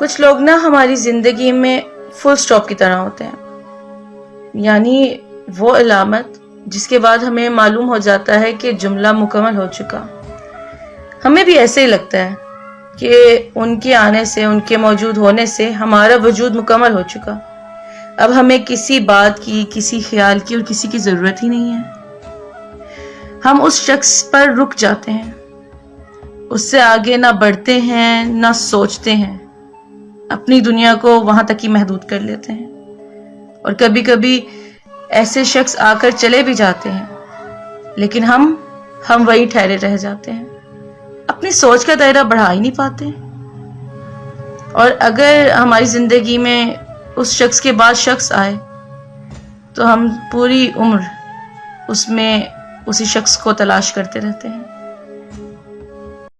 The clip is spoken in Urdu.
کچھ لوگ نا ہماری زندگی میں فل سٹاپ کی طرح ہوتے ہیں۔ یعنی وہ علامت جس کے بعد ہمیں معلوم ہو جاتا ہے کہ جملہ مکمل ہو چکا۔ ہمیں بھی ایسے ہی لگتا ہے کہ ان کے آنے سے، ان کے موجود ہونے سے ہمارا وجود مکمل ہو چکا۔ اب ہمیں کسی بات کی، کسی خیال کی اور کسی کی ضرورت ہی نہیں ہے۔ ہم اس شخص پر رک جاتے ہیں۔ اس سے آگے نہ بڑھتے ہیں، نہ سوچتے ہیں۔ اپنی دنیا کو وہاں تک ہی محدود کر لیتے ہیں۔ اور کبھی کبھی ایسے شخص آ کر چلے بھی جاتے ہیں۔ لیکن ہم ہم وہی ٹھہرے رہ جاتے ہیں۔ اپنی سوچ کا دائرہ بڑھا ہی نہیں پاتے۔ اور اگر ہماری زندگی میں اس شخص کے بعد شخص آئے، تو ہم پوری عمر اس میں اسی شخص کو تلاش کرتے رہتے ہیں۔